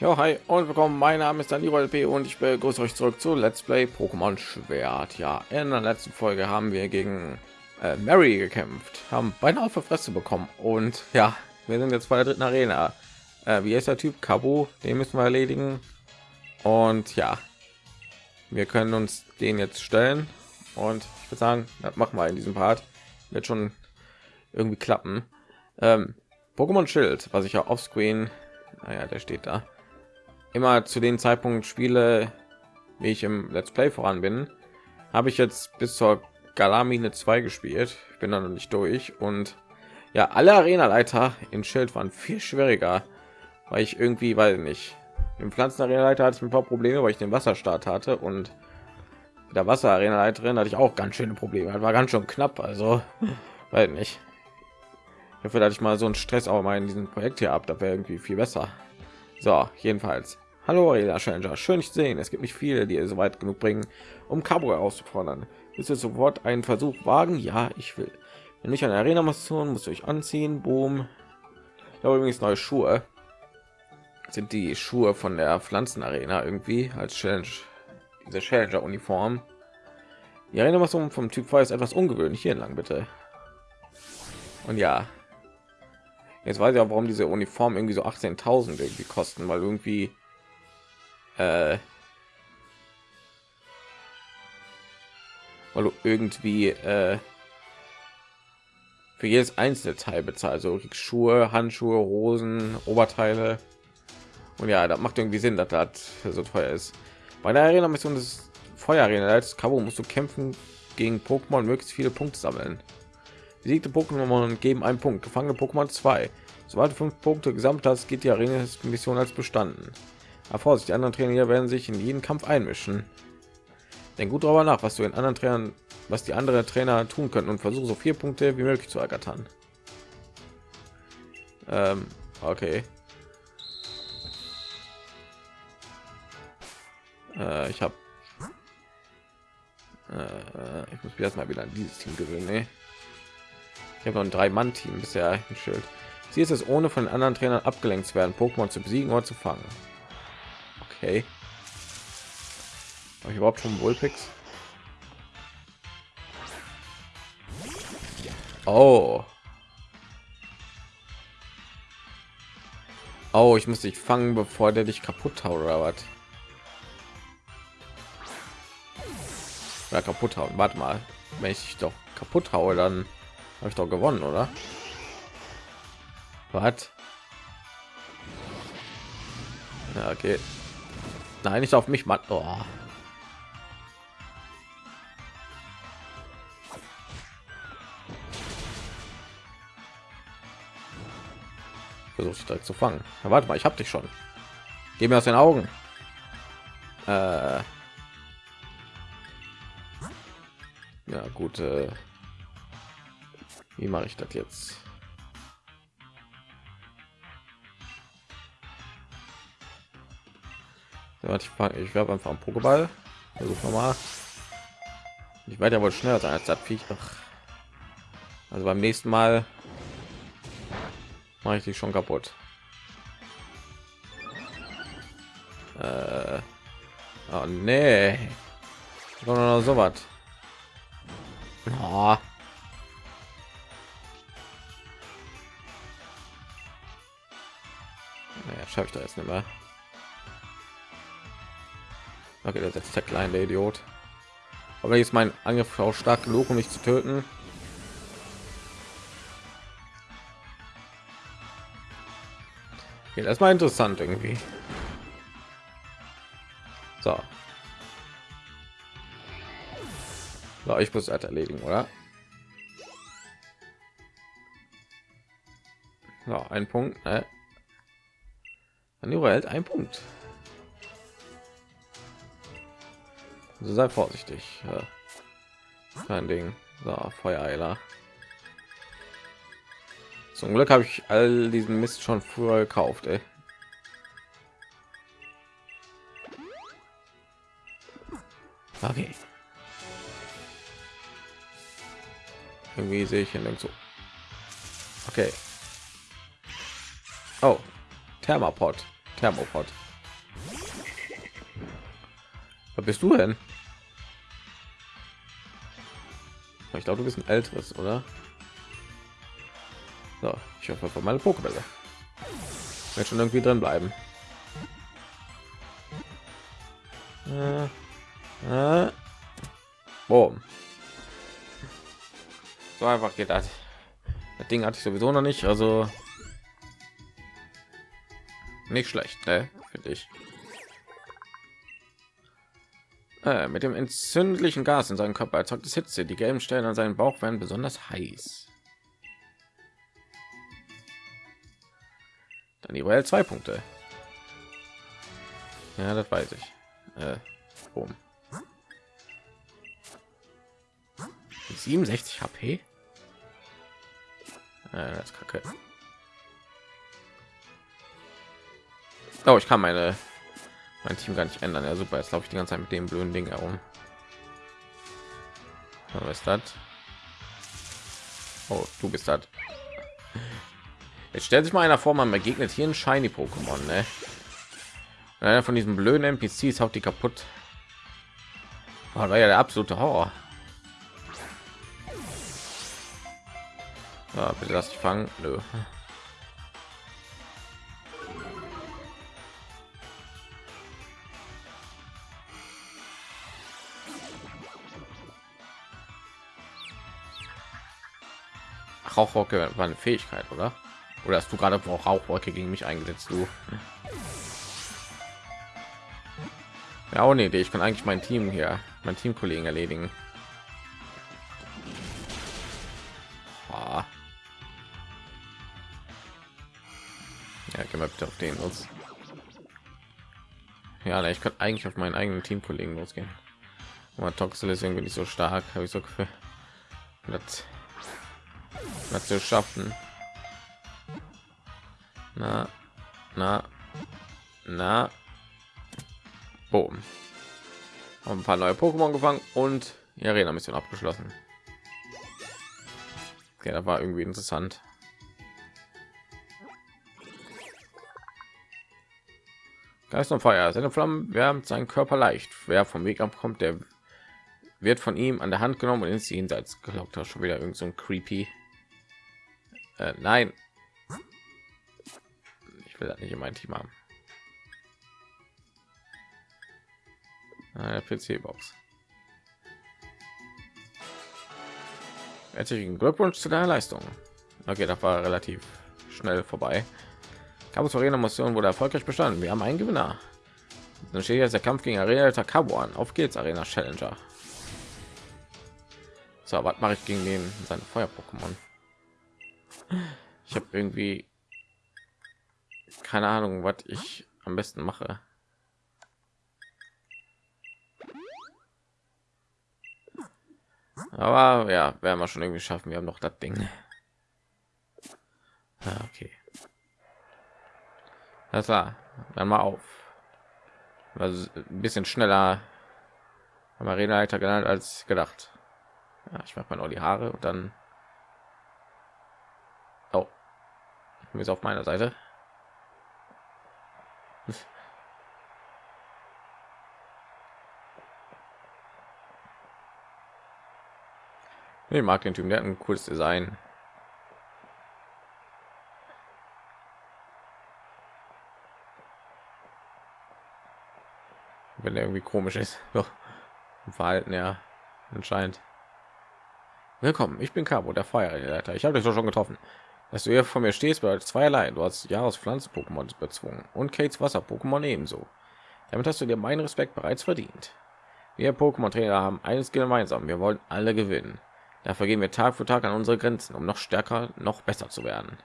Ja, hi und willkommen. Mein Name ist Daniel LP und ich begrüße euch zurück zu Let's Play Pokémon Schwert. Ja, in der letzten Folge haben wir gegen äh, Mary gekämpft, haben beinahe auf der Fresse bekommen und ja, wir sind jetzt bei der dritten Arena. Äh, wie ist der Typ Kabu? Den müssen wir erledigen und ja, wir können uns den jetzt stellen und ich würde sagen, das machen wir in diesem Part. Wird schon irgendwie klappen. Ähm, Pokémon Schild, was ich ja offscreen, naja, der steht da immer zu den Zeitpunkt spiele, wie ich im Let's Play voran bin, habe ich jetzt bis zur Galamine 2 gespielt. Ich bin dann noch nicht durch und ja, alle Arena-Leiter in Schild waren viel schwieriger, weil ich irgendwie, weil nicht im Pflanzen-Arena-Leiter hatte ich ein paar Probleme, weil ich den Wasserstart hatte und der Wasser-Arena-Leiterin hatte ich auch ganz schöne Probleme. Das war ganz schön knapp, also weil nicht. Ich hoffe, dass ich mal so einen Stress auch mal in diesem Projekt hier ab, da wäre irgendwie viel besser. So, jedenfalls. Hallo, Arena Challenger. Schön, dich sehen. Es gibt nicht viele, die so weit genug bringen, um Cabo auszufordern. Willst du sofort einen Versuch wagen? Ja, ich will. Wenn ich eine Arena Mission muss ich anziehen. Boom. Habe übrigens neue Schuhe. Sind die Schuhe von der Pflanzenarena irgendwie als Challenge, diese Challenger Uniform. Die Arena vom Typ 2 ist etwas ungewöhnlich. Hier lang bitte. Und ja, Jetzt weiß ich auch, warum diese Uniform irgendwie so 18.000 irgendwie kosten, weil irgendwie äh, weil du irgendwie äh, für jedes einzelne Teil bezahlt, so also Schuhe, Handschuhe, Hosen, Oberteile. Und ja, das macht irgendwie Sinn, dass das so teuer ist. Bei der Arena Mission des Feuerarena als Cabo musst du kämpfen gegen Pokémon möglichst viele Punkte sammeln. Besiegte Pokémon geben einen Punkt. Gefangene Pokémon 2. Sobald fünf Punkte gesammelt hast, geht die Arena-Mission als bestanden. Aber Vorsicht, die anderen Trainer werden sich in jeden Kampf einmischen. Denk gut darüber nach, was du in anderen Trainern, was die anderen Trainer tun können und versuche so vier Punkte wie möglich zu ergattern. Ähm, okay. Äh, ich habe äh, ich muss mich erstmal wieder an dieses Team gewöhnen. Ne? Ich habe noch ein drei Mann Team bisher ein Schild. Sie ist es ohne von anderen Trainern abgelenkt zu werden, Pokémon zu besiegen oder zu fangen. Okay. Habe ich überhaupt schon Wohlpix? Oh. Oh, ich muss dich fangen, bevor der dich kaputt haut oder was? Ja, kaputt hauen. Warte mal, wenn ich dich doch kaputt haue, dann habe ich doch gewonnen, oder? Was? Ja, okay. Nein, nicht auf mich, Mann. Oh. Versuche direkt zu fangen. Ja, warte mal, ich habe dich schon. Geh mir aus den Augen. Äh ja, gut. Äh wie mache ich das jetzt? Ich ich werfe einfach einen Pokéball. Versuch mal. Ich werde ja wohl schneller sein als das Viech. Also beim nächsten Mal mache ich dich schon kaputt. Äh, oh nee, so was. Schaffe ich da jetzt nicht mehr. Okay, das ist der kleine Idiot. Aber ist mein Angriff auch stark genug, um mich zu töten. Okay, das war interessant irgendwie. So. so ich muss halt erledigen, oder? So, ein Punkt. Ne? Dann hält ein Punkt. Also sei vorsichtig. Ja. Kein Ding. So, Feuereiler. Zum Glück habe ich all diesen Mist schon früher gekauft. Ey. Okay. Irgendwie sehe ich ihn so. Okay. Oh, Thermopod. Thermopod. Was bist du denn? Ich glaube, du bist ein älteres, oder? So, ich hoffe von meine Pokébälle. Wird schon irgendwie drin bleiben. Äh, äh. Boom. So einfach geht das. Das Ding hatte ich sowieso noch nicht, also nicht schlecht, ne? Finde ich. Äh, mit dem entzündlichen Gas in seinem Körper erzeugt es Hitze. Die gelben Stellen an seinem Bauch werden besonders heiß. Dann die zwei Punkte. Ja, das weiß ich. Äh, boom. 67 HP. Äh, das ist kacke. Oh, ich kann meine mein Team gar nicht ändern. Ja, super. Jetzt laufe ich die ganze Zeit mit dem blöden Ding herum. Was ist das? Oh, du bist das. Jetzt stellt sich mal einer vor, man begegnet hier ein Shiny Pokémon, ne? Einer von diesen blöden NPCs haut die kaputt. Oh, war ja der absolute Horror. Ja, bitte lass dich fangen. Nö. Rauchwolke war eine Fähigkeit, oder? Oder hast du gerade auch Rauchwolke gegen mich eingesetzt, du? Ja, auch eine Idee. Ich kann eigentlich mein Team hier, mein Teamkollegen erledigen. Ah. Ja, gehen wir bitte auf den los. Ja, ich kann eigentlich auf meinen eigenen Teamkollegen losgehen. Aber Toxel ist irgendwie nicht so stark, habe ich so Gefühl. Das zu schaffen. Na, na, na. Boom. Haben ein paar neue Pokémon gefangen und die Arena-Mission abgeschlossen. Okay, das war irgendwie interessant. Geist und Feuer. Seine Flammen wärmt seinen Körper leicht. Wer vom Weg abkommt, der wird von ihm an der Hand genommen und ins Jenseits gelockt. Das schon wieder irgend so ein creepy äh, nein. Ich will das nicht in mein Team haben. Eine PC-Box. Herzlichen Glückwunsch zu deiner Leistung. Okay, das war relativ schnell vorbei. Campus Arena Mission wurde erfolgreich bestanden. Wir haben einen Gewinner. Dann steht jetzt der Kampf gegen Arena Takabu an. Auf geht's, Arena Challenger. So, was mache ich gegen den seine Feuer-Pokémon? Ich habe irgendwie keine Ahnung, was ich am besten mache. Aber ja, werden wir schon irgendwie schaffen. Wir haben noch das Ding. Ja, okay. Das war dann mal auf. Also ein bisschen schneller am Arena-Leiter genannt als gedacht. Ja, ich mache mal noch die Haare und dann ist auf meiner Seite. Ich mag den Typen, der hat ein cooles Design. Wenn er irgendwie komisch ist. So. Verhalten ja anscheinend. Willkommen, ich bin Cabo, der Feuerleiter. Ich habe dich doch schon getroffen dass du hier vor mir stehst bedeutet zweierlei du hast jahres pflanzen pokémon bezwungen. Und kates wasser pokémon ebenso. Damit hast du dir meinen respekt bereits verdient. Wir pokémon trainer haben eines gemeinsam. Wir wollen alle gewinnen. Dafür gehen wir tag für tag an unsere grenzen um noch stärker noch besser zu werden.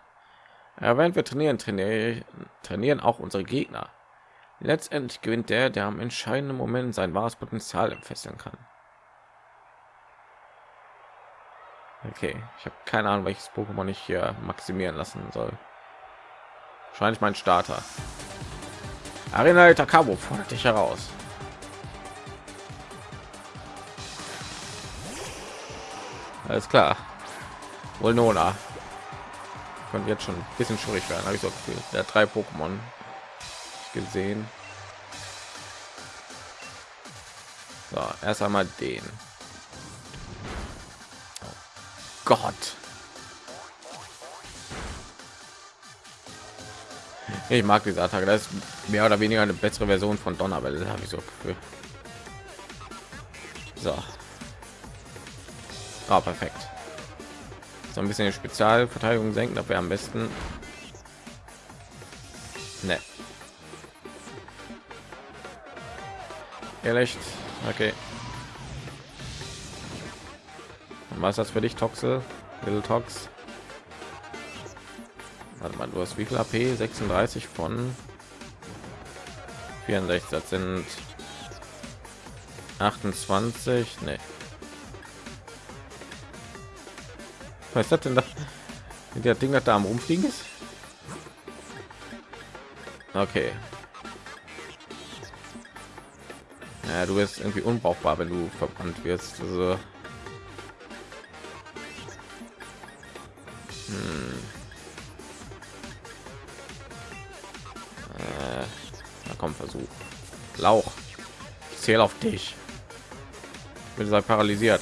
Ja, während wir trainieren trainieren trainieren auch unsere gegner. Letztendlich gewinnt der der am entscheidenden moment sein wahres potenzial entfesseln kann Okay, ich habe keine Ahnung, welches Pokémon ich hier maximieren lassen soll. Wahrscheinlich mein Starter. Arena Takabo fordert dich heraus. Alles klar. Wohl Nona. Könnte jetzt schon ein bisschen schwierig werden, habe ich so viel. Der drei Pokémon gesehen. So, erst einmal den. Gott. Ich mag diese Attacke. Das ist mehr oder weniger eine bessere Version von Donnerwelle, habe ich so Gefühl. So. Ah, perfekt. So ein bisschen Spezialverteidigung senken, wäre am besten. Ne. Ehrlich? Okay. Was das für dich, Toxel? Little Tox? Warte mal, du hast wie viel AP? 36 von 64. Das sind 28. Ne. Was ist das denn da? Der Ding, das da am Umfliegen ist? Okay. Ja, du bist irgendwie unbrauchbar, wenn du verbrannt wirst. Also zähle auf dich. Ich bin paralysiert.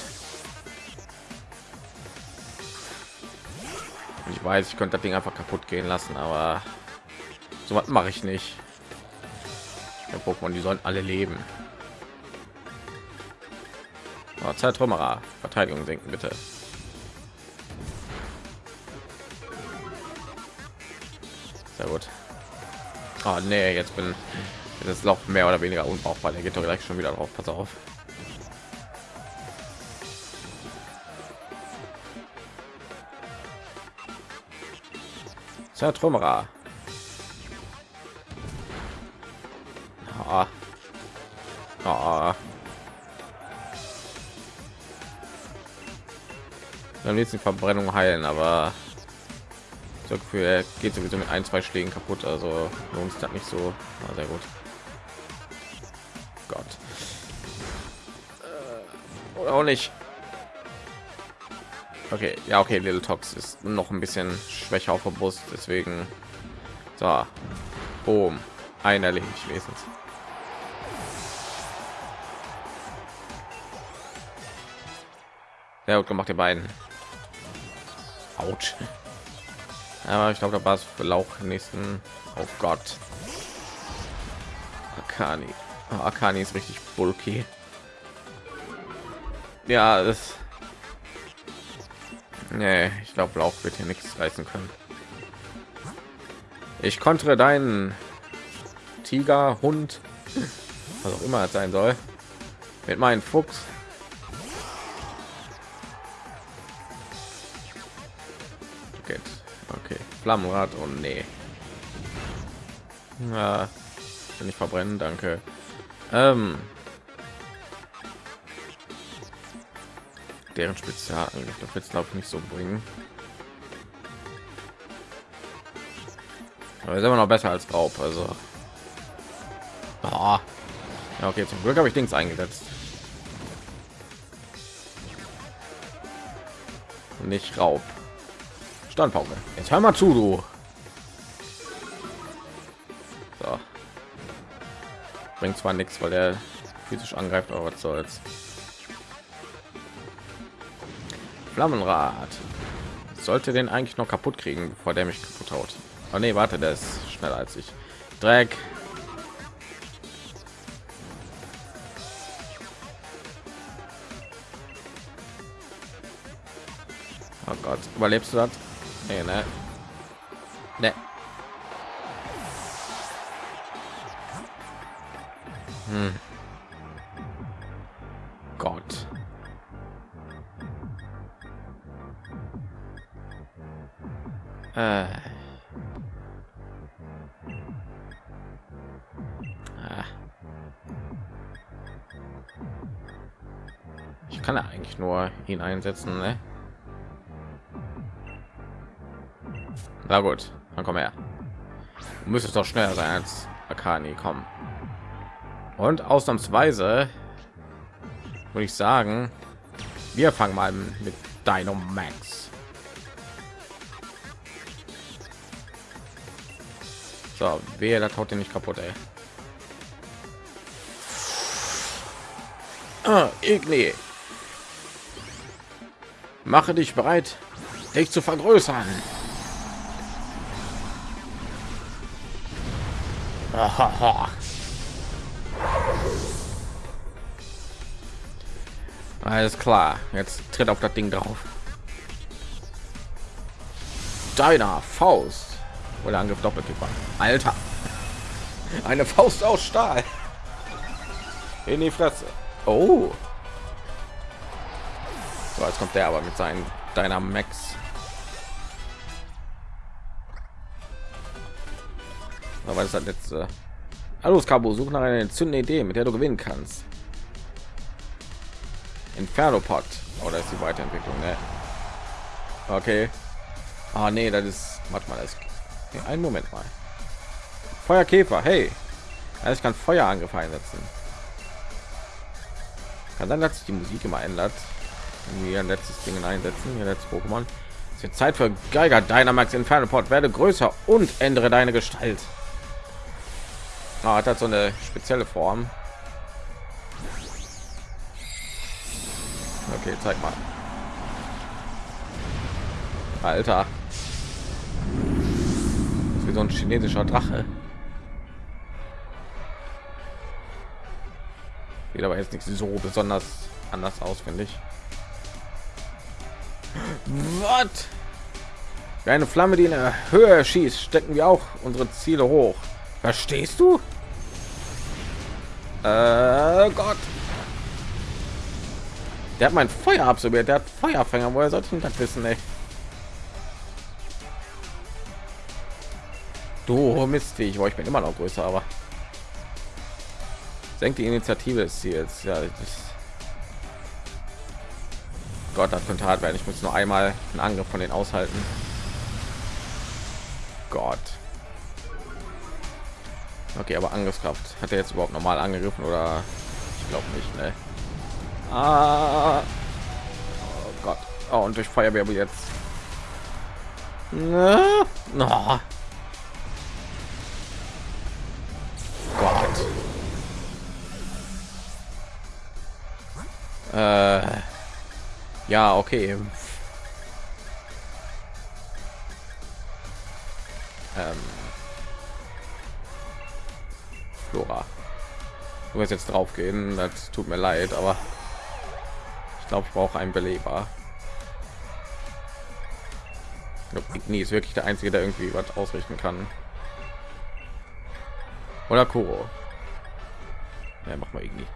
Ich weiß, ich könnte das Ding einfach kaputt gehen lassen, aber so was mache ich nicht. Der Pokémon, die sollen alle leben. Oh, Verteidigung senken bitte. Sehr gut. Oh, nee, jetzt bin das Loch mehr oder weniger unbrauchbar. Der geht doch gleich schon wieder drauf. Pass auf. Zertrümmerer. Ah. Ah. Am nächsten Verbrennung heilen, aber so Gefühl, geht sowieso mit ein, zwei Schlägen kaputt, also lohnt sich nicht so. Ah, sehr gut. Auch nicht. Okay, ja, okay, Little Tox ist noch ein bisschen schwächer auf der Brust, deswegen so, boom, ein erledigt wenigstens. Ja, gut gemacht, die beiden. Autsch. Aber ich glaube, da war es für Lauch nächsten. Oh Gott. Akani. Oh, Akani ist richtig bulky. Ja, das Nee, ich glaube, Lauf wird hier nichts reißen können. Ich konnte deinen Tiger, Hund, was auch immer es sein soll, mit meinem Fuchs. Okay. Flammenrad und nee. Ja, wenn ich verbrennen, danke. Ähm, deren Spezialangriff. Das wird glaube ich nicht so bringen. Aber ist immer noch besser als Raub. Also oh. ja, okay, zum Glück habe ich Dings eingesetzt. Nicht Raub. Standpauke. Jetzt hör mal zu, du. So. Bringt zwar nichts, weil er physisch angreift, aber was soll's. Flammenrad. Sollte den eigentlich noch kaputt kriegen, bevor der mich kaputt haut. Oh nee, warte, der ist schneller als ich. Dreck. Oh Gott, überlebst du das? Nee, ne? Ne. Hm. Äh. Ich kann ja eigentlich nur ihn einsetzen, ne? Na gut, dann komm her. Du müsstest doch schneller sein als Akani, kommen. Und ausnahmsweise würde ich sagen, wir fangen mal mit Dynamax So, wer das haut den nicht kaputt, ey. Ah. Mache dich bereit, dich zu vergrößern. Alles klar, jetzt tritt auf das Ding drauf. Deiner Faust. Oder Angriff Doppelkick Alter. Eine Faust aus Stahl. In die Fresse. Oh. So, jetzt kommt der aber mit seinen deiner Max. Aber das hat jetzt äh Hallo Skabo, such nach einer entzündende Idee, mit der du gewinnen kannst. Inferno Pot. Oder ist die Weiterentwicklung, ne? Okay. Ah, nee, das ist. Warte mal, das. Okay, einen Moment mal. Feuerkäfer, hey. Also ich kann Feuerangriff einsetzen. Kann dann, dass sich die Musik immer ändert. Irgendwie ein letztes Ding einsetzen. Hier letztes Pokémon. Es wird Zeit für Geiger Dynamax Inferno Port. Werde größer und ändere deine Gestalt. Ah, hat so eine spezielle Form. Okay, zeig mal. Alter. Wie so ein chinesischer Drache. Sieht aber jetzt nicht so besonders anders aus, finde ich. Was? Eine Flamme, die in der Höhe schießt, stecken wir auch unsere Ziele hoch. Verstehst du? Äh, Gott. Der hat mein Feuer absorbiert. Der hat Feuerfänger. Woher sollte ich das wissen, ey? Du Mist, ich war ich bin immer noch größer, aber senkt die Initiative des Ziels. Ja, das Gott, das könnte hart werden. Ich muss nur einmal einen Angriff von den aushalten. Gott. Okay, aber Angriffskraft hat er jetzt überhaupt normal angegriffen oder ich glaube nicht, ne? Ah. Oh Gott. Oh, und durch Feuerwehr jetzt. Na, no. Äh, ja, okay. Ähm, Flora. Du wirst jetzt drauf gehen, das tut mir leid, aber ich glaube, ich brauche einen Beleber. Nie ist wirklich der einzige, der irgendwie was ausrichten kann. Oder Kuro. Ja, mach mal irgendwie.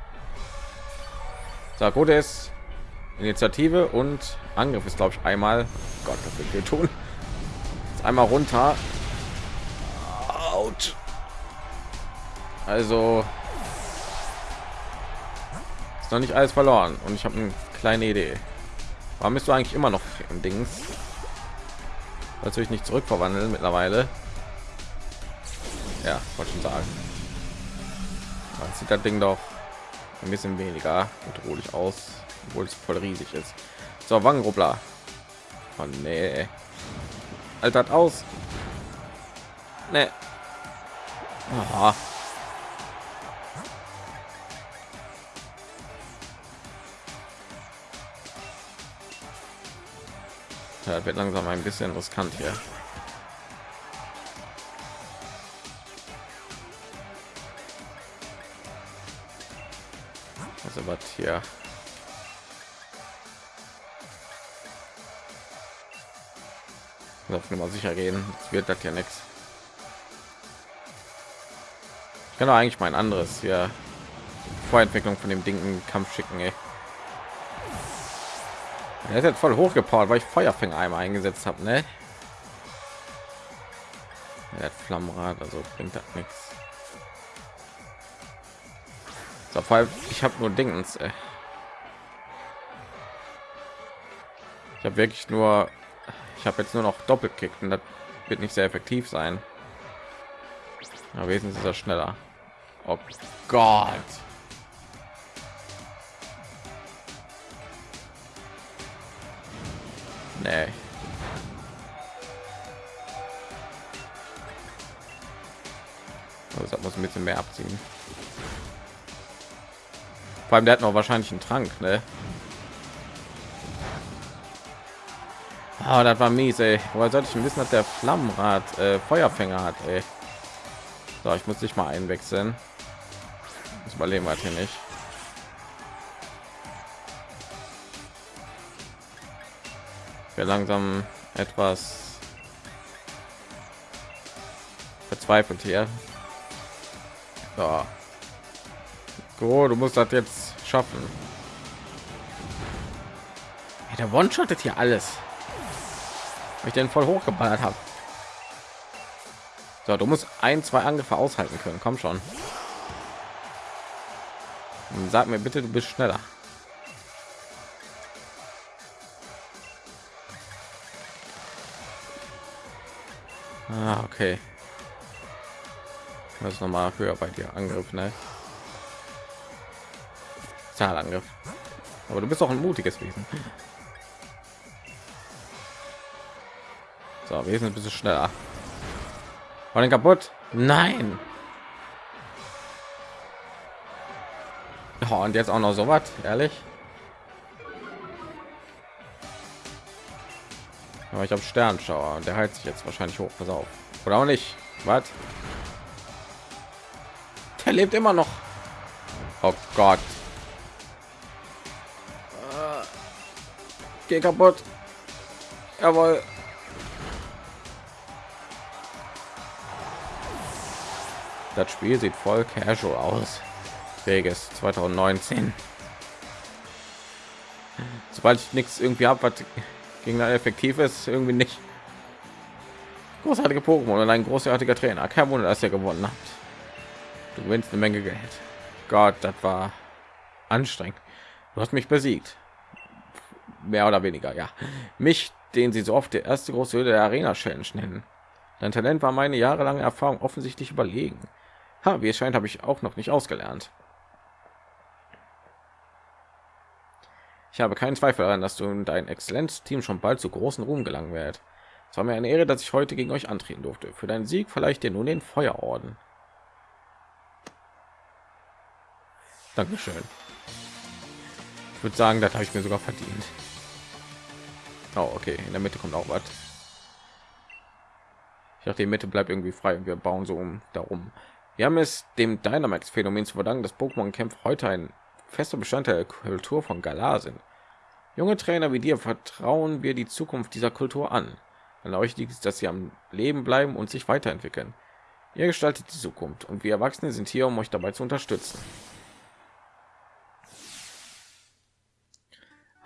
So, gut ist Initiative und Angriff ist glaube ich einmal. Gott, das wird wir tun. Jetzt einmal runter. Out. Also ist noch nicht alles verloren und ich habe eine kleine Idee. Warum bist du eigentlich immer noch im Dings? Natürlich nicht zurückverwandeln mittlerweile. Ja, wollte schon sagen. Man sieht das Ding doch ein bisschen weniger bedrohlich aus, obwohl es voll riesig ist. So, Wangenrubbler. Oh, nee. Altert aus. Nee. Aha. Ja, wird langsam ein bisschen riskant hier. Also was hier? Auf Nummer sicher gehen. Jetzt wird das ja nichts. Ich kann eigentlich mein anderes hier Vorentwicklung von dem Ding im Kampf schicken. Ey. Er ist jetzt voll hochgepowert, weil ich Feuerfänger einmal eingesetzt habe, ne? Er hat Flammenrad, also bringt das nichts. So, vor ich habe nur Dingens. Ey. Ich habe wirklich nur, ich habe jetzt nur noch Doppelkick und das wird nicht sehr effektiv sein. Aber wesentlich ist er schneller. Oh Gott. Nee. Also das muss ein bisschen mehr abziehen. Vor allem der hat noch wahrscheinlich einen Trank, ne? Oh, das war mies, ey. Woher sollte ich wissen, dass der Flammenrad äh, Feuerfänger hat, ey? So, ich muss dich mal einwechseln. Das überleben wir hier nicht. Wir langsam etwas verzweifelt hier. So. Oh, du musst das jetzt schaffen. Der One-Shottet hier alles. Ich den voll hochgeballert habe. So, du musst ein, zwei Angriffe aushalten können. Komm schon. Sag mir bitte, du bist schneller. Ah, okay. Das noch mal höher bei dir Angriff, ne? Zahlangriff. Aber du bist auch ein mutiges Wesen. So, wir sind ein bisschen schneller. War den kaputt? Nein. Oh, und jetzt auch noch so was, ehrlich. Aber ich habe Sternschauer und der heizt sich jetzt wahrscheinlich hoch. Pass auf. Oder auch nicht. Was? Der lebt immer noch. Oh Gott. Geh kaputt. Jawohl. Das Spiel sieht voll casual aus. Vegas 2019. Sobald ich nichts irgendwie habe, was gegen ein effektiv ist, irgendwie nicht. Großartige Pokémon und ein großartiger Trainer. Kein Wunder, dass ihr gewonnen habt. Du gewinnst eine Menge Geld. Gott, das war anstrengend. Du hast mich besiegt. Mehr oder weniger, ja. Mich, den sie so oft der erste große Höhle der Arena Challenge nennen. Dein Talent war meine jahrelange Erfahrung offensichtlich überlegen. Ha, wie es scheint, habe ich auch noch nicht ausgelernt. Ich habe keinen Zweifel daran, dass du und dein Exzellenzteam schon bald zu großen Ruhm gelangen wird. Es war mir eine Ehre, dass ich heute gegen euch antreten durfte. Für deinen Sieg vielleicht dir nun den Feuerorden. Dankeschön. Ich würde sagen, das habe ich mir sogar verdient. Oh, okay. In der Mitte kommt auch was. Ich dachte, die Mitte bleibt irgendwie frei und wir bauen so um darum. Wir haben es dem Dynamax-Phänomen zu verdanken, dass Pokémon-Kämpfe heute ein fester Bestandteil der Kultur von Galar sind. Junge Trainer wie dir vertrauen wir die Zukunft dieser Kultur an. An euch liegt es, dass sie am Leben bleiben und sich weiterentwickeln. Ihr gestaltet die Zukunft und wir Erwachsene sind hier, um euch dabei zu unterstützen.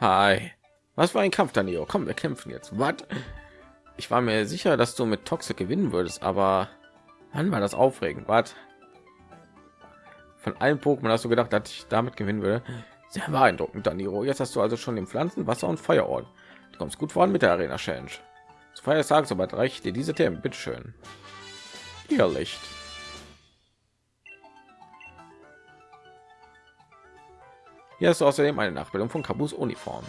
Hi. Was war ein Kampf, Danilo? Komm, wir kämpfen jetzt. Was? Ich war mir sicher, dass du mit Toxic gewinnen würdest, aber Wann war das aufregend? Was? Von allen Pokémon hast du gedacht, dass ich damit gewinnen würde? Sehr beeindruckend, Daniro. Jetzt hast du also schon den Pflanzen, Wasser und Feuerort. Du kommst gut voran mit der Arena Challenge. Zu Feiertag, sobald reicht dir diese Themen. Bitteschön. Ihr Licht. Hier hast du außerdem eine Nachbildung von Kabus Uniform.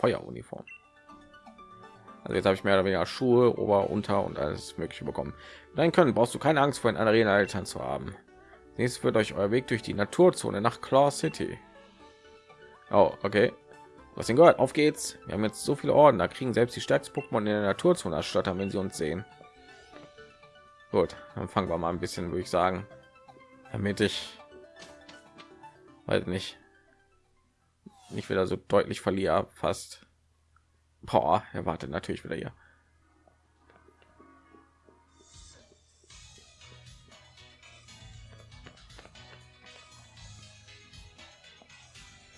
Feueruniform. Also jetzt habe ich mehr oder weniger Schuhe, Ober, Unter und alles Mögliche bekommen. Dann können brauchst du keine Angst vor den Arena-Eltern zu haben. Nächstes wird euch euer Weg durch die Naturzone nach Claw City. Oh, okay. Was denn gehört? Auf geht's. Wir haben jetzt so viele Orden, da kriegen selbst die stärksten Pokémon in der Naturzone erstattern, wenn sie uns sehen. Gut, dann fangen wir mal ein bisschen, würde ich sagen, damit ich, weiß nicht, nicht wieder so deutlich verliere, fast. Boah, er wartet natürlich wieder hier.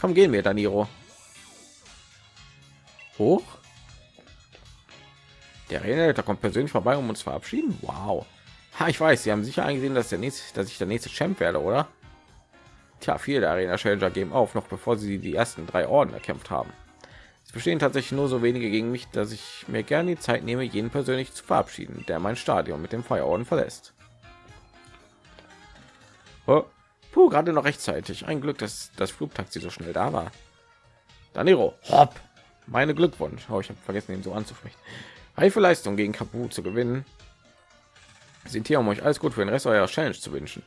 Komm, gehen wir, Daniro. Hoch. Der Redner kommt persönlich vorbei, um uns verabschieden. Wow. Ha, ich weiß, Sie haben sicher eingesehen, dass der nächste, dass ich der nächste Champ werde, oder? Tja, viele Arena Challenger geben auf, noch bevor sie die ersten drei Orden erkämpft haben. Es bestehen tatsächlich nur so wenige gegen mich, dass ich mir gerne die Zeit nehme, jeden persönlich zu verabschieden, der mein Stadion mit dem Feuerorden verlässt. Oh, Puh, gerade noch rechtzeitig. Ein Glück, dass das Flugtaxi so schnell da war. Daniro, hopp. Meine Glückwunsch. Oh, ich habe vergessen, ihn so anzusprechen. Reife Leistung gegen Kapu zu gewinnen. Sind hier, um euch alles gut für den Rest eurer Challenge zu wünschen.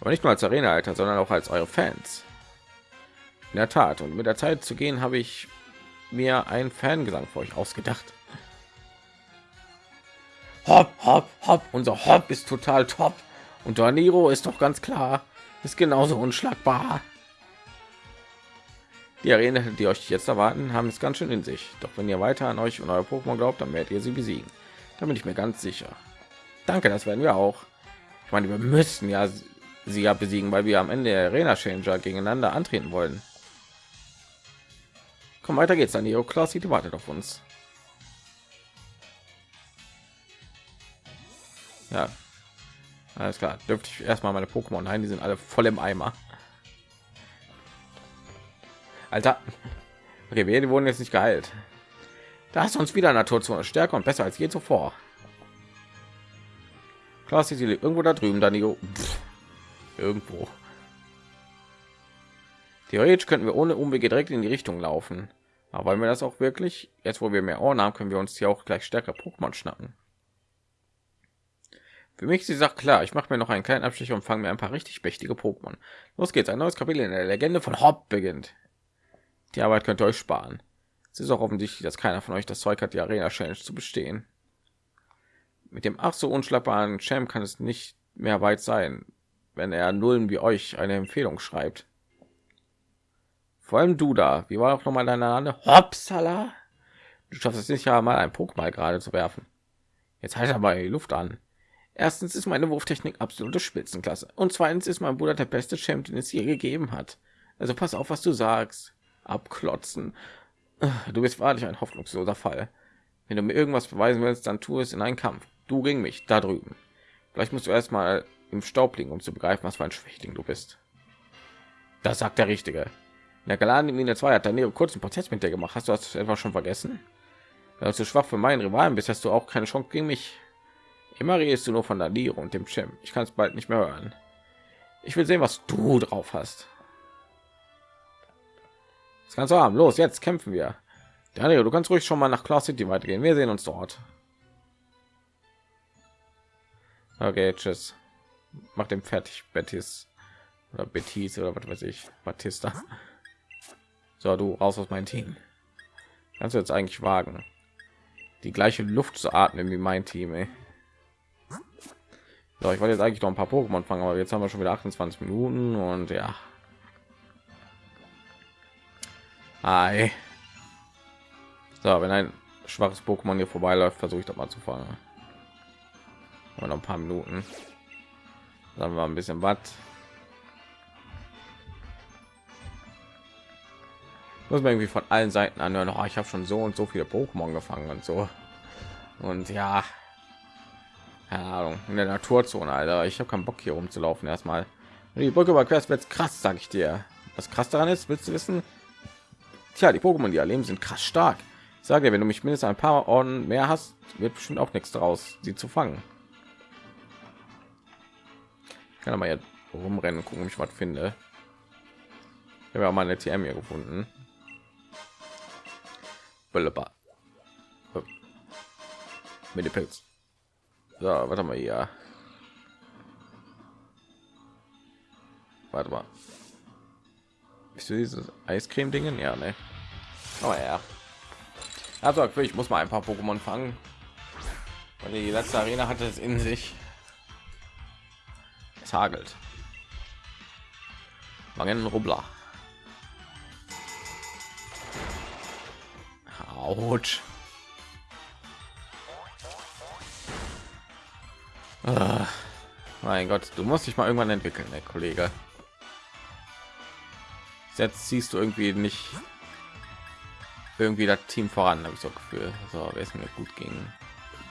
Aber nicht nur als Arena-Alter, sondern auch als eure Fans. In der Tat. Und mit der Zeit zu gehen, habe ich mir einen Fangesang für euch ausgedacht. Hopp, hopp, hopp. Unser Hopp ist total top. Und Daniro ist doch ganz klar. Ist genauso unschlagbar. Die Arena, die euch jetzt erwarten, haben es ganz schön in sich. Doch wenn ihr weiter an euch und euer Pokémon glaubt, dann werdet ihr sie besiegen. Da bin ich mir ganz sicher. Danke, das werden wir auch. Ich meine, wir müssen ja sie ja besiegen, weil wir am Ende der Arena Changer gegeneinander antreten wollen. Komm, weiter geht's dann. Die Klaus die wartet auf uns. Ja, alles klar. Dürfte ich erstmal meine Pokémon ein? Die sind alle voll im Eimer. Alter. Okay, wir wurden jetzt nicht geheilt. Da ist uns wieder Naturzone stärker und besser als je zuvor. Klar, sie irgendwo da drüben, Danilo. Pff, irgendwo. Theoretisch könnten wir ohne Umwege direkt in die Richtung laufen. Aber wollen wir das auch wirklich? Jetzt, wo wir mehr Ohren haben, können wir uns hier auch gleich stärker Pokémon schnappen. Für mich ist die Sache klar. Ich mache mir noch einen kleinen Abstich und fange mir ein paar richtig mächtige Pokémon. Los geht's. Ein neues Kapitel in der Legende von Hopp beginnt. Die Arbeit könnt ihr euch sparen. Es ist auch offensichtlich, dass keiner von euch das Zeug hat, die Arena Challenge zu bestehen. Mit dem ach so unschlagbaren Champ kann es nicht mehr weit sein, wenn er Nullen wie euch eine Empfehlung schreibt. Vor allem du da. Wie war auch noch mal deine Name? Hopsala. Du schaffst es nicht ja mal ein Pokémon gerade zu werfen. Jetzt halt aber die Luft an. Erstens ist meine Wurftechnik absolute Spitzenklasse und zweitens ist mein Bruder der beste Champ, den es je gegeben hat. Also pass auf, was du sagst abklotzen. Du bist wahrlich ein hoffnungsloser Fall. Wenn du mir irgendwas beweisen willst, dann tu es in einen Kampf. Du gegen mich, da drüben. Vielleicht musst du erstmal im Staub liegen, um zu begreifen, was für ein Schwächling du bist. Das sagt der Richtige. In der Galaden Linie 2 hat Danilo kurzen Prozess mit dir gemacht. Hast du das etwa schon vergessen? Wenn du zu schwach für meinen Rivalen bist, hast du auch keine Chance gegen mich. Immer redest du nur von Danilo und dem Chem. Ich kann es bald nicht mehr hören. Ich will sehen, was du drauf hast. Das kannst du haben. Los, jetzt kämpfen wir. Daniel, du kannst ruhig schon mal nach Claw City weitergehen. Wir sehen uns dort. Okay, tschüss. Mach dem fertig, Betis oder Betis oder was weiß ich, Batista. So, du raus aus meinem Team. Kannst du jetzt eigentlich wagen, die gleiche Luft zu atmen wie mein Team? Ey. So, ich wollte jetzt eigentlich noch ein paar Pokémon fangen, aber jetzt haben wir schon wieder 28 Minuten und ja, Ei. So, wenn ein schwaches Pokémon hier vorbeiläuft, versuche ich doch mal zu fangen. noch ein paar Minuten. Dann war ein bisschen was. Muss man irgendwie von allen Seiten anhören. Oh, ich habe schon so und so viele Pokémon gefangen und so. Und ja, keine Ahnung, in der Naturzone, Alter. Ich habe keinen Bock hier rumzulaufen erstmal. Die Brücke überquerst wird krass, sag ich dir. Was krass daran ist, willst du wissen? Tja, die Pokémon, die erleben, sind krass stark. Ich sage, wenn du mich mindestens ein paar Orden mehr hast, wird bestimmt auch nichts draus, sie zu fangen. Kann aber jetzt rumrennen, gucken, ob ich was finde. Ich habe ja auch mal eine TM hier gefunden. Mit dem Pilz. So, warte mal hier. Warte mal. Bist du dieses Eiscreme-Dingen? Ja, ne? Oh ja. Also ich muss mal ein paar Pokémon fangen. Weil die letzte Arena hatte es in sich. Es hagelt. Mangen Rubbler. Autsch. Ah, mein Gott, du musst dich mal irgendwann entwickeln, der Kollege jetzt siehst du irgendwie nicht irgendwie das Team voran, habe ich so Gefühl. So, wer ist mir gut gegen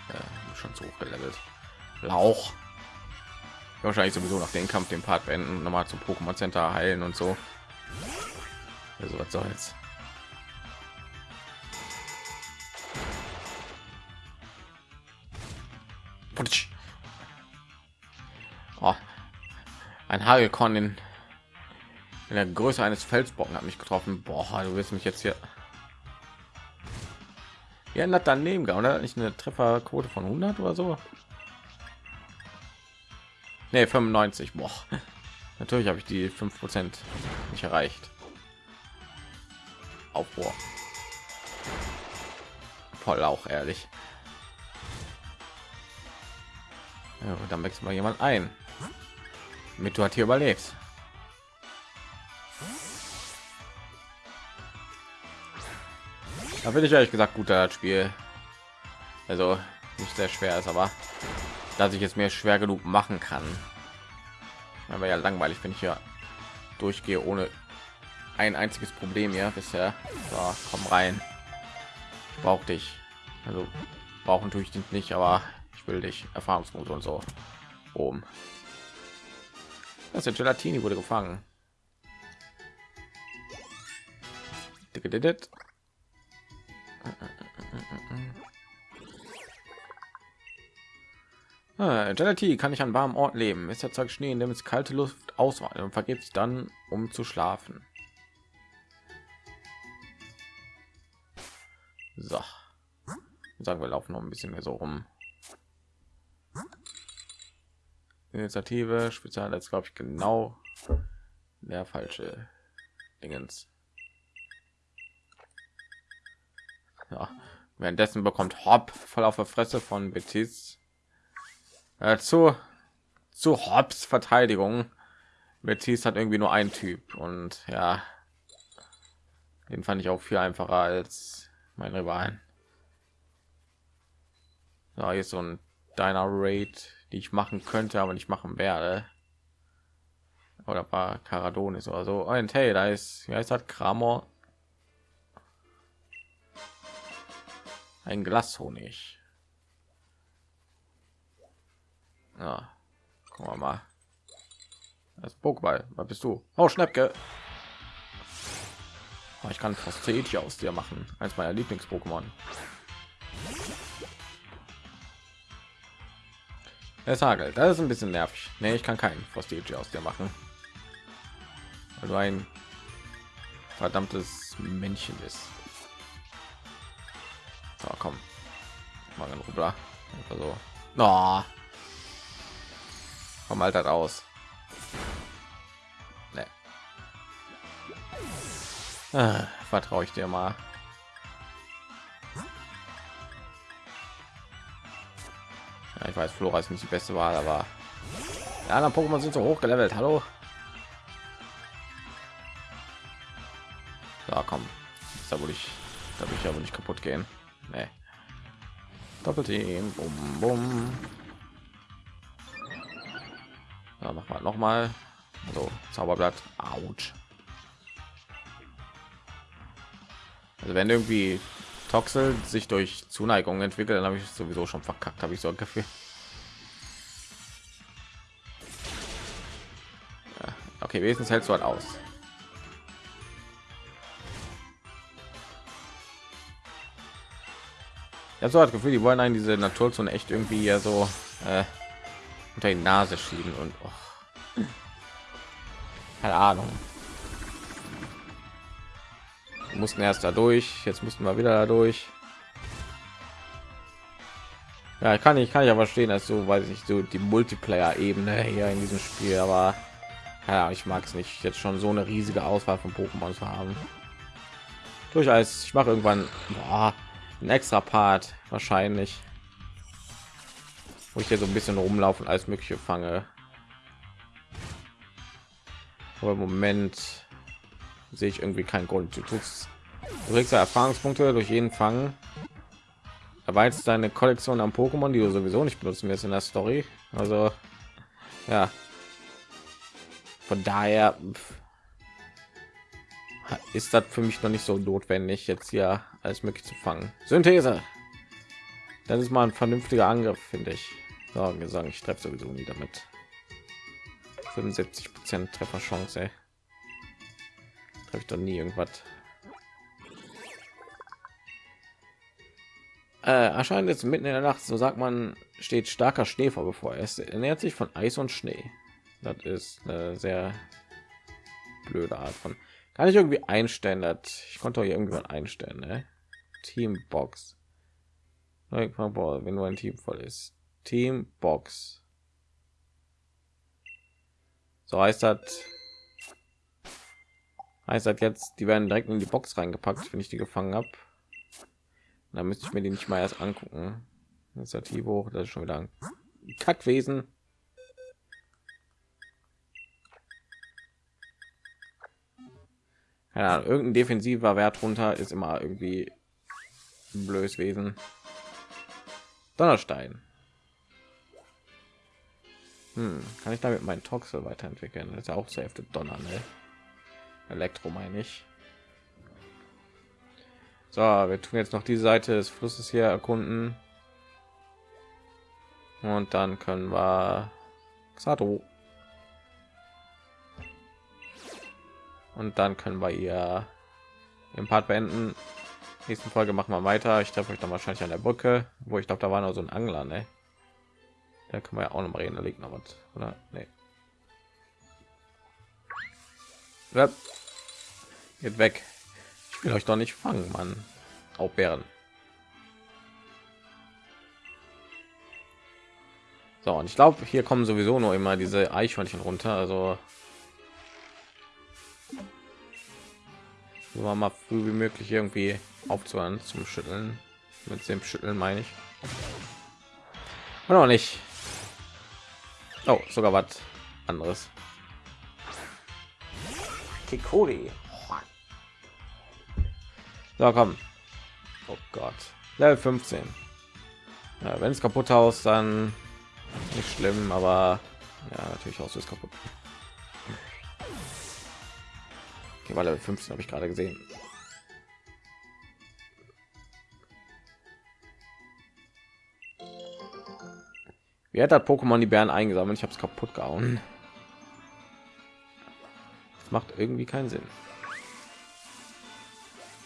äh, schon zu hoch gelevelt. Lauch. Wahrscheinlich sowieso nach dem Kampf den Part beenden, nochmal zum Pokémon Center heilen und so. Also was soll's. Oh, ein Hagelkorn in in der Größe eines Felsbrocken hat mich getroffen. Boah, du willst mich jetzt hier. Ja, daneben oder nicht eine Trefferquote von 100 oder so? Ne, 95. Boah. Natürlich habe ich die 5% nicht erreicht. Aufruhr. Voll auch ehrlich. Ja, und dann wechselt mal jemand ein, mit du hat hier überlebst. Da bin ich ehrlich gesagt gut das Spiel. Also nicht sehr schwer ist, aber dass ich es mir schwer genug machen kann. Aber ja langweilig, wenn ich ja durchgehe ohne ein einziges Problem ja bisher. So, komm rein. Ich brauche dich. Also brauchen tue ich dich nicht, aber ich will dich Erfahrungspunkte und so oben. Das ist Gelatini wurde gefangen. Ah, Gelati kann ich an warmen Ort leben. Ist erzeugt Schnee, in dem es kalte Luft ausweicht und vergeht sich dann, um zu schlafen. So. Sagen wir laufen noch ein bisschen mehr so rum. Initiative, Spezial, jetzt glaube ich genau der falsche Dingens. Ja. Währenddessen bekommt Hop voll auf der Fresse von Betis äh, zu zu Hobbs Verteidigung. Betis hat irgendwie nur ein Typ und ja, den fand ich auch viel einfacher als meine Rivalen. Ja, hier ist so ein Deiner Raid, die ich machen könnte, aber nicht machen werde. Oder war Caradonis oder so. Ein hey, da ist, wie heißt das? Kramor. Ein Glashonig. Ja, gucken wir mal. Das Pokéball, was bist du? Oh, Schnäppke. Oh, ich kann Frostage aus dir machen. Eins meiner Lieblings-Pokémon. Es hagelt. Das ist ein bisschen nervig. Nee, ich kann keinen Frostage aus dir machen. Weil du ein verdammtes Männchen ist. So, komm. Mal ein Rubler. Einfach so. Oh. Komm halt aus. Nee. Ah, Vertraue ich dir mal. Ja, ich weiß, Flora ist nicht die beste Wahl, aber die anderen Pokémon sind so hoch gelevelt. Hallo. Ja, komm. Da würde ich, da würde ich aber nicht kaputt gehen. Nee. Doppelteam. Bum, bum. Ja, mach mal noch mal. So, Zauberblatt. Autsch. Also wenn irgendwie Toxel sich durch Zuneigung entwickelt, dann habe ich sowieso schon verkackt, habe ich so ein Gefühl. Ja, okay, wenigstens hältst du halt aus. Habe so das Gefühl, die wollen einen diese Naturzone echt irgendwie ja so äh, unter die Nase schieben und oh. keine Ahnung. Wir mussten erst dadurch, jetzt mussten wir wieder dadurch. Ja, ich kann ich kann ja verstehen, dass so weiß ich so die Multiplayer-Ebene hier in diesem Spiel, aber ja, ich mag es nicht, jetzt schon so eine riesige Auswahl von Pokémon zu haben. Durchaus, ich mache irgendwann boah, ein extra Part wahrscheinlich, wo ich hier so ein bisschen rumlaufen als mögliche fange. Aber im Moment sehe ich irgendwie keinen Grund. Du tust kriegst Erfahrungspunkte durch jeden Fang. Erweiterst deine Kollektion an Pokémon, die du sowieso nicht benutzen wirst in der Story. Also ja, von daher ist das für mich noch nicht so notwendig, jetzt hier alles möglich zu fangen. Synthese. Das ist mal ein vernünftiger Angriff, finde ich. Sagen, ich treffe sowieso nie damit. 75 Prozent Trefferchance. Treffe ich doch nie irgendwas. Äh, erscheint jetzt mitten in der Nacht, so sagt man, steht starker Schnee vor bevor. Es ernährt sich von Eis und Schnee. Das ist eine sehr blöde Art von. Kann ich irgendwie einstellen, dass ich konnte hier irgendwann einstellen, ne? Teambox. Wenn nur ein Team voll ist. Teambox. So heißt das. Heißt seit jetzt, die werden direkt in die Box reingepackt, wenn ich die gefangen habe. Da müsste ich mir die nicht mal erst angucken. Initiative das ist schon wieder ein Kackwesen. Keine irgendein defensiver Wert runter ist immer irgendwie ein blödes Wesen. Donnerstein. Hm, kann ich damit meinen Toxel weiterentwickeln? Das ist ja auch zur Hälfte Donner, ne? Elektro meine ich. So, wir tun jetzt noch die Seite des Flusses hier erkunden. Und dann können wir Xato. Und dann können wir ihr im Part beenden. Nächsten Folge machen wir weiter. Ich treffe euch dann wahrscheinlich an der Brücke, wo ich glaube, da war noch so ein Angler, ne? Da können wir ja auch noch mal reden, da liegt noch was, oder? Nee. Ja. Geht weg. Ich will euch doch nicht fangen, Mann. Auch Bären. So, und ich glaube, hier kommen sowieso nur immer diese Eichhörnchen runter. Also war mal früh wie möglich irgendwie aufzuhören zum Schütteln. Mit dem Schütteln meine ich. Oder auch nicht. Oh, sogar was anderes. Kikori. So, komm. Oh Gott. Level 15. Ja, wenn es kaputt haust, dann nicht schlimm, aber ja, natürlich auch so ist kaputt. Okay, war Level 15 habe ich gerade gesehen. Wie hat das Pokémon die Bären eingesammelt? Ich habe es kaputt gehauen. Das macht irgendwie keinen Sinn.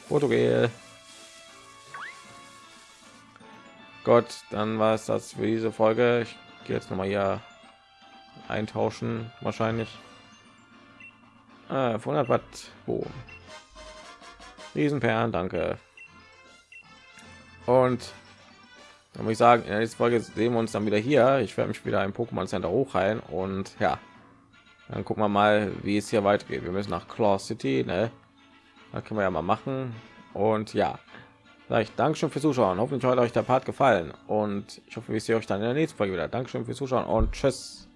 Portugel. Gott, dann war es das für diese Folge. Ich gehe jetzt noch mal hier eintauschen, wahrscheinlich. Ah, 100 Watt. Boom. Riesenperlen, danke. Und dann muss ich sagen, in der nächsten Folge sehen wir uns dann wieder hier. Ich werde mich wieder im Pokémon Center hochheilen und ja, dann gucken wir mal, wie es hier weitergeht. Wir müssen nach Claw City, ne? Da können wir ja mal machen. Und ja, Vielleicht Dankeschön fürs Zuschauen. Hoffentlich hat euch der Part gefallen und ich hoffe, wir sehen euch dann in der nächsten Folge wieder. Dankeschön fürs Zuschauen und tschüss.